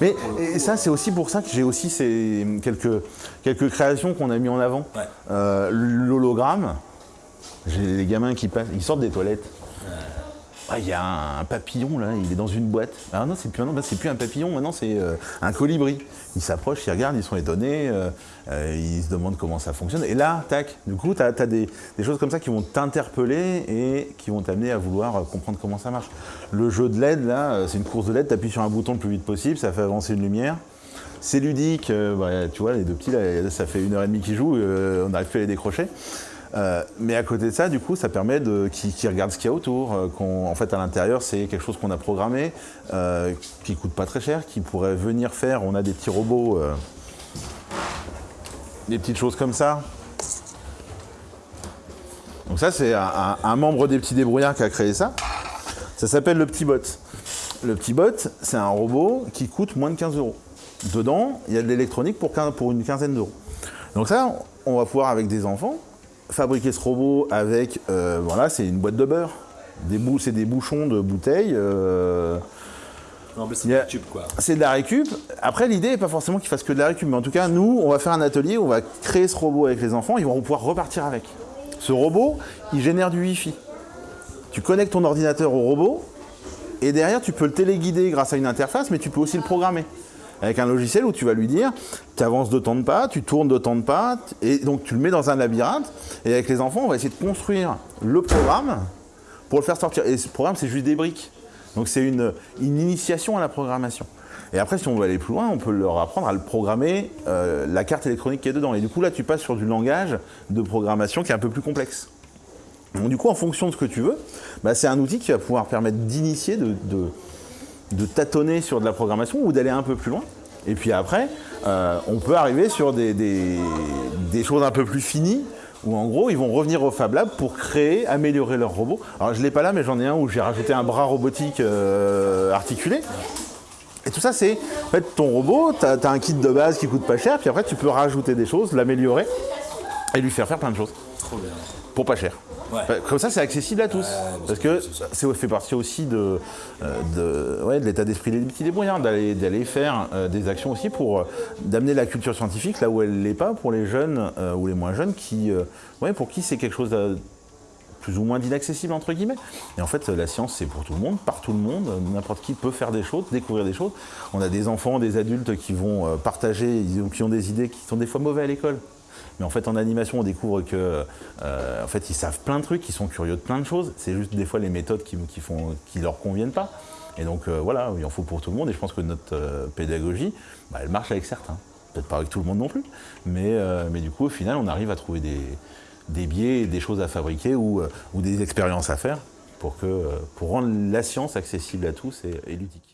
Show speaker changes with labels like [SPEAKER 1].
[SPEAKER 1] Mais et ça, c'est aussi pour ça que j'ai aussi ces quelques, quelques créations qu'on a mis en avant.
[SPEAKER 2] Ouais.
[SPEAKER 1] Euh, L'hologramme, j'ai les gamins qui passent, ils sortent des toilettes. Ah, Il y a un papillon là, il est dans une boîte. Ah non, c'est plus, c'est plus un papillon, maintenant c'est euh, un colibri. Ils s'approchent, ils regardent, ils sont étonnés, euh, euh, ils se demandent comment ça fonctionne. Et là, tac, du coup, tu as, des, choses comme ça qui vont t'interpeller et qui vont t'amener à vouloir comprendre comment ça marche. Le jeu de LED, là, c'est une course de LED, tu appuies sur un bouton le plus vite possible, ça fait avancer une lumière. C'est ludique, bah, tu vois, les deux petits, là, ça fait une heure et demie qu'ils jouent, on n'arrive plus à les décrocher. Euh, mais à côté de ça, du coup, ça permet de qu'ils regardent ce qu'il y a autour. euh, en fait, à l'intérieur, c'est quelque chose qu'on a programmé, euh, qui coûte pas très cher, qui pourrait venir faire. On a des petits robots, euh, des petites choses comme ça. Donc ça, c'est un, membre des petits débrouillards qui a créé ça. Ça s'appelle le petit bot. Le petit bot, c'est un robot qui coûte moins de 15 euros. Dedans, il y a de l'électronique pour, pour une quinzaine d'euros. Donc ça, on va pouvoir, avec des enfants, fabriquer ce robot avec, euh, voilà, c'est une boîte de beurre. Des c'est des bouchons de bouteilles. euh,
[SPEAKER 2] c'est
[SPEAKER 1] Il y a-
[SPEAKER 2] du tube, quoi.
[SPEAKER 1] c'est de la récup. Après, l'idée n'est pas forcément qu'ils fassent que de la récup, mais en tout cas, nous, on va faire un atelier, on va créer ce robot avec les enfants, ils vont pouvoir repartir avec. Ce robot, il génère du Wi-Fi. Tu connectes ton ordinateur au robot, et derrière, tu peux le téléguider grâce à une interface, mais tu peux aussi le programmer. Avec un logiciel où tu vas lui dire, tu avances de temps de pas, tu tournes de temps de pas, et donc tu le mets dans un labyrinthe. Et avec les enfants, on va essayer de construire le programme pour le faire sortir. Et ce programme, c'est juste des briques. Donc c'est une, initiation à la programmation. Et après, si on veut aller plus loin, on peut leur apprendre à le programmer, euh, la carte électronique qui est dedans. Et du coup, là, tu passes sur du langage de programmation qui est un peu plus complexe. Donc du coup, en fonction de ce que tu veux, bah, c'est un outil qui va pouvoir permettre d'initier, de- de tâtonner sur de la programmation ou d'aller un peu plus loin. Et puis après, euh, on peut arriver sur des, choses un peu plus finies, où en gros, ils vont revenir au Fab Lab pour créer, améliorer leur robot. Alors je ne l'ai pas là, mais j'en ai un où j'ai rajouté un bras robotique euh, articulé. Et tout ça, c'est en fait ton robot, tu as, un kit de base qui coûte pas cher, puis après tu peux rajouter des choses, l'améliorer et lui faire faire plein de choses
[SPEAKER 2] Trop bien.
[SPEAKER 1] pour pas cher.
[SPEAKER 2] Ouais.
[SPEAKER 1] Comme ça, c'est accessible à tous. parce que c'est fait partie aussi de, euh, de, ouais, de l'état d'esprit des petits débrouillards, d'aller faire euh, des actions aussi pour euh, d'amener la culture scientifique là où elle l'est pas pour les jeunes euh, ou les moins jeunes qui, euh, ouais, pour qui c'est quelque chose de plus ou moins d'inaccessible entre guillemets. Et en fait, la science, c'est pour tout le monde, par tout le monde. N'importe qui peut faire des choses, découvrir des choses. On a des enfants, des adultes qui vont partager, qui ont des idées qui sont des fois mauvais à l'école. Mais en fait, en animation, on découvre que, euh, en fait, ils savent plein de trucs, ils sont curieux de plein de choses. C'est juste des fois les méthodes qui, qui font, qui leur conviennent pas. Et donc, euh, voilà, il en faut pour tout le monde. Et je pense que notre euh, pédagogie, bah, elle marche avec certains. Peut-être pas avec tout le monde non plus. Mais, euh, mais du coup, au final, on arrive à trouver des, des biais, des choses à fabriquer ou, euh, ou des expériences à faire pour, que, euh, pour rendre la science accessible à tous et, et ludique.